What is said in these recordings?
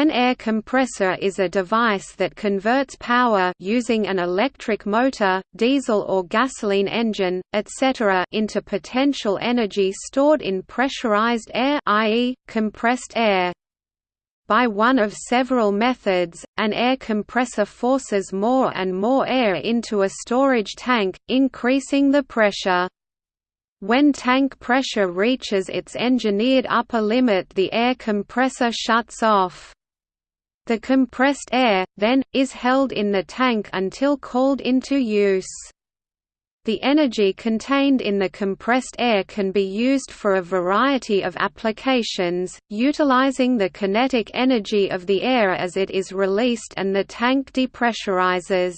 An air compressor is a device that converts power using an electric motor, diesel or gasoline engine, etc. into potential energy stored in pressurized air i.e., compressed air. By one of several methods, an air compressor forces more and more air into a storage tank, increasing the pressure. When tank pressure reaches its engineered upper limit the air compressor shuts off. The compressed air, then, is held in the tank until called into use. The energy contained in the compressed air can be used for a variety of applications, utilizing the kinetic energy of the air as it is released and the tank depressurizes.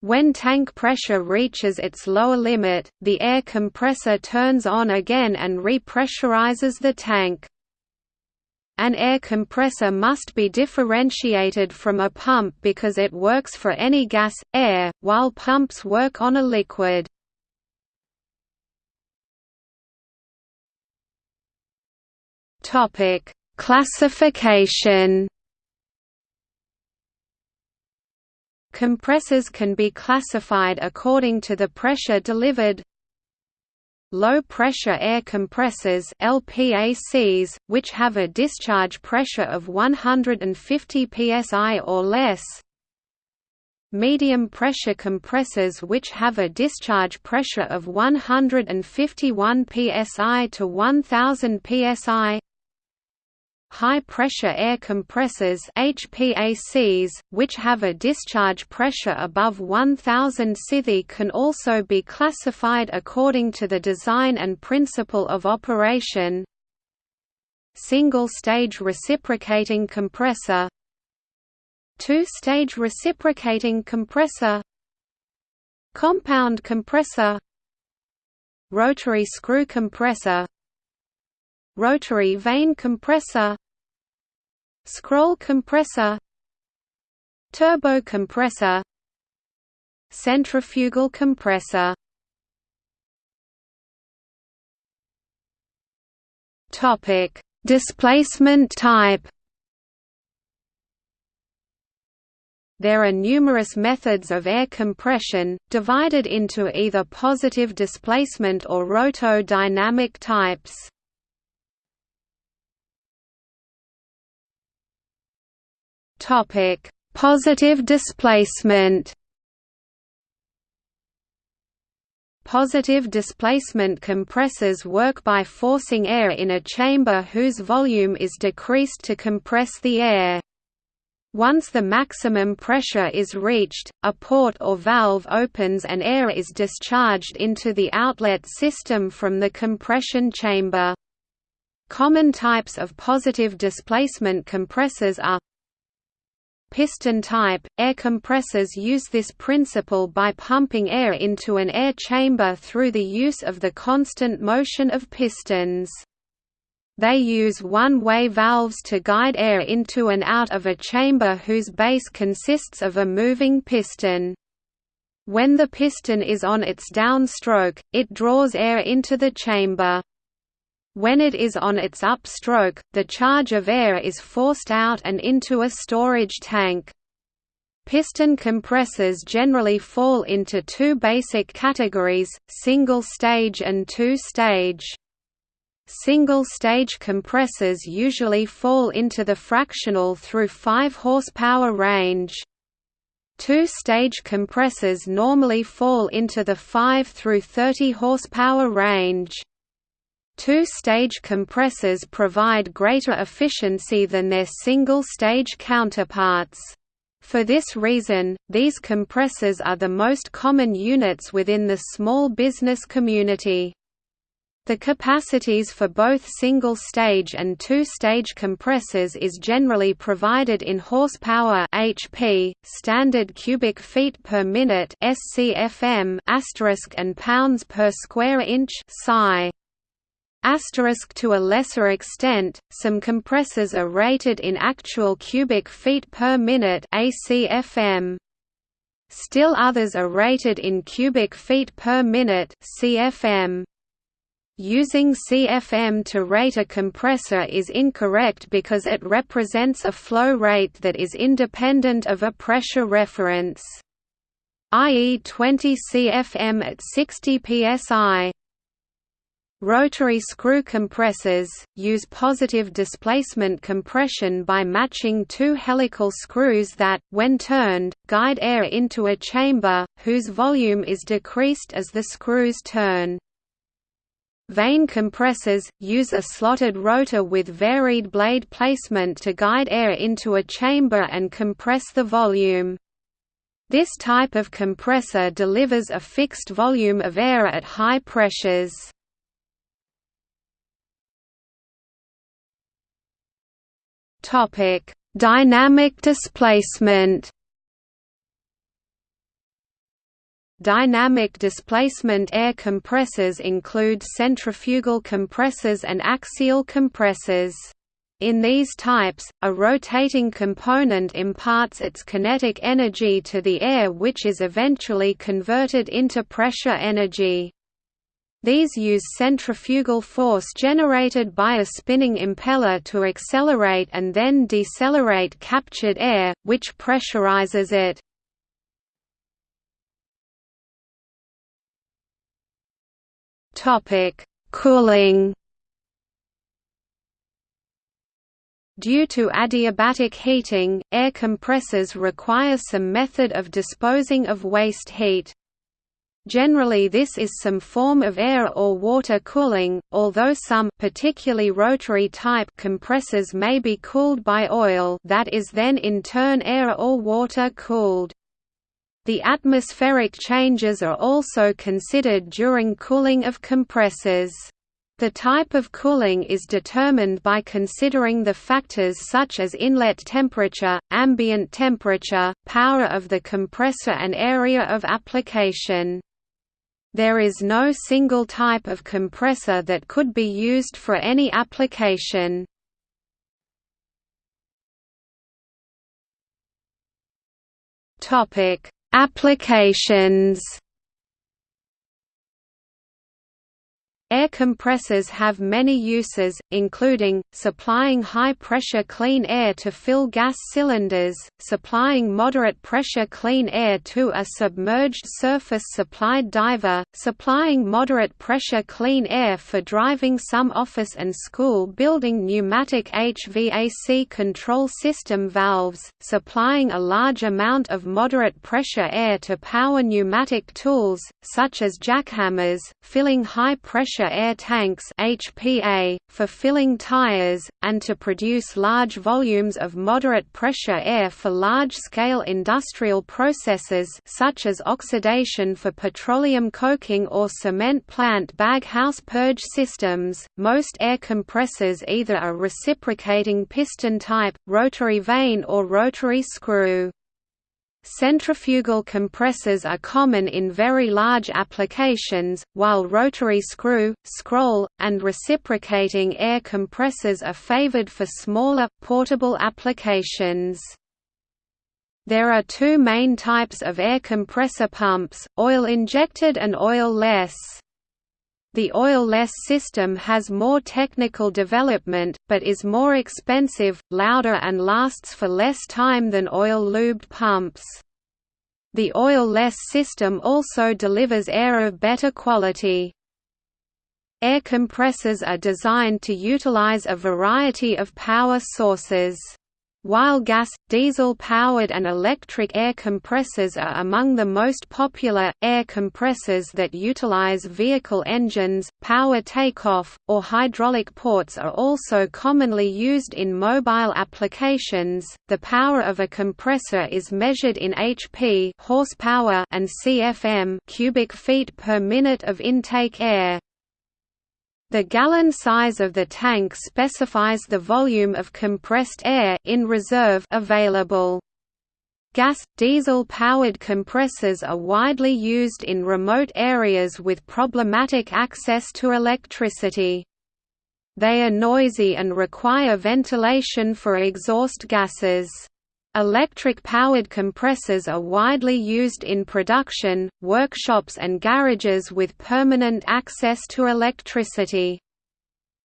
When tank pressure reaches its lower limit, the air compressor turns on again and repressurizes the tank. An air compressor must be differentiated from a pump because it works for any gas, air, while pumps work on a liquid. Classification Compressors can be classified according to the pressure delivered Low-pressure air compressors LPACs, which have a discharge pressure of 150 psi or less. Medium-pressure compressors which have a discharge pressure of 151 psi to 1000 psi High-pressure air compressors HPACs, which have a discharge pressure above 1000 SITHI can also be classified according to the design and principle of operation. Single-stage reciprocating compressor. Two-stage reciprocating compressor. Compound compressor. Rotary screw compressor rotary vane compressor scroll compressor turbo compressor centrifugal compressor topic displacement type There are numerous methods of air compression, divided into either positive displacement or roto-dynamic types. Topic: Positive displacement. Positive displacement compressors work by forcing air in a chamber whose volume is decreased to compress the air. Once the maximum pressure is reached, a port or valve opens and air is discharged into the outlet system from the compression chamber. Common types of positive displacement compressors are Piston type – Air compressors use this principle by pumping air into an air chamber through the use of the constant motion of pistons. They use one-way valves to guide air into and out of a chamber whose base consists of a moving piston. When the piston is on its downstroke, it draws air into the chamber. When it is on its upstroke, the charge of air is forced out and into a storage tank. Piston compressors generally fall into two basic categories, single-stage and two-stage. Single-stage compressors usually fall into the fractional through 5 horsepower range. Two-stage compressors normally fall into the 5 through 30 horsepower range. Two-stage compressors provide greater efficiency than their single-stage counterparts. For this reason, these compressors are the most common units within the small business community. The capacities for both single-stage and two-stage compressors is generally provided in horsepower (HP), standard cubic feet per minute (SCFM) and pounds per square inch (PSI). Asterisk to a lesser extent, some compressors are rated in actual cubic feet per minute ACFM. Still others are rated in cubic feet per minute CFM. Using CFM to rate a compressor is incorrect because it represents a flow rate that is independent of a pressure reference i.e. 20 CFM at 60 psi. Rotary screw compressors, use positive displacement compression by matching two helical screws that, when turned, guide air into a chamber, whose volume is decreased as the screws turn. Vane compressors, use a slotted rotor with varied blade placement to guide air into a chamber and compress the volume. This type of compressor delivers a fixed volume of air at high pressures. Topic: Dynamic displacement. Dynamic displacement air compressors include centrifugal compressors and axial compressors. In these types, a rotating component imparts its kinetic energy to the air which is eventually converted into pressure energy. These use centrifugal force generated by a spinning impeller to accelerate and then decelerate captured air, which pressurizes it. Cooling Due to adiabatic heating, air compressors require some method of disposing of waste heat. Generally this is some form of air or water cooling, although some particularly rotary type compressors may be cooled by oil that is then in turn air or water cooled. The atmospheric changes are also considered during cooling of compressors. The type of cooling is determined by considering the factors such as inlet temperature, ambient temperature, power of the compressor and area of application. There is no single type of compressor that could be used for any application. Applications Air compressors have many uses, including, supplying high-pressure clean air to fill gas cylinders, supplying moderate-pressure clean air to a submerged surface-supplied diver, supplying moderate-pressure clean air for driving some office and school building pneumatic HVAC control system valves, supplying a large amount of moderate-pressure air to power pneumatic tools, such as jackhammers, filling high-pressure pressure air tanks HPA, for filling tires, and to produce large volumes of moderate pressure air for large-scale industrial processes such as oxidation for petroleum coking or cement plant baghouse purge systems. Most air compressors either are reciprocating piston type, rotary vane or rotary screw. Centrifugal compressors are common in very large applications, while rotary screw, scroll, and reciprocating air compressors are favored for smaller, portable applications. There are two main types of air compressor pumps, oil-injected and oil-less. The oil-less system has more technical development, but is more expensive, louder and lasts for less time than oil-lubed pumps. The oil-less system also delivers air of better quality. Air compressors are designed to utilize a variety of power sources. While gas, diesel-powered and electric air compressors are among the most popular, air compressors that utilize vehicle engines, power takeoff, or hydraulic ports are also commonly used in mobile applications. The power of a compressor is measured in HP horsepower and CFM cubic feet per minute of intake air. The gallon size of the tank specifies the volume of compressed air in reserve available. Gas, diesel-powered compressors are widely used in remote areas with problematic access to electricity. They are noisy and require ventilation for exhaust gases. Electric-powered compressors are widely used in production, workshops and garages with permanent access to electricity.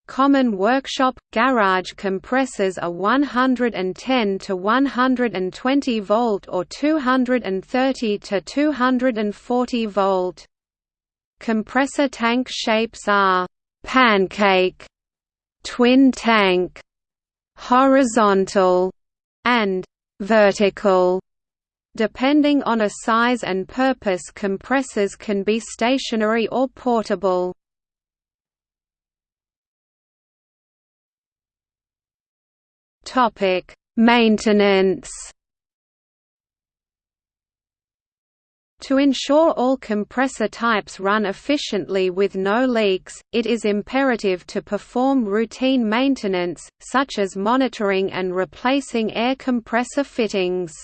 Common workshop garage compressors are 110 to 120 volt or 230 to 240 volt. Compressor tank shapes are pancake, twin tank, horizontal, and vertical. Depending on a size and purpose compressors can be stationary or portable. Maintenance To ensure all compressor types run efficiently with no leaks, it is imperative to perform routine maintenance, such as monitoring and replacing air compressor fittings.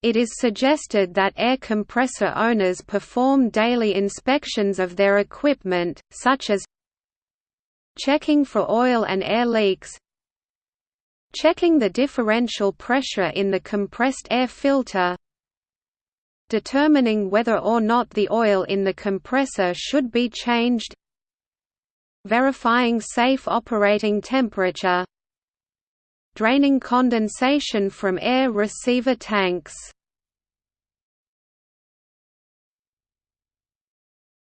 It is suggested that air compressor owners perform daily inspections of their equipment, such as checking for oil and air leaks, checking the differential pressure in the compressed air filter, determining whether or not the oil in the compressor should be changed. Verifying safe operating temperature. Draining condensation from air receiver tanks.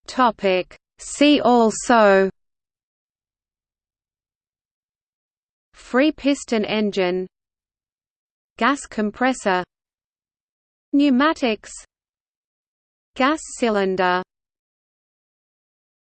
Topic. See also. Free piston engine. Gas compressor Pneumatics Gas cylinder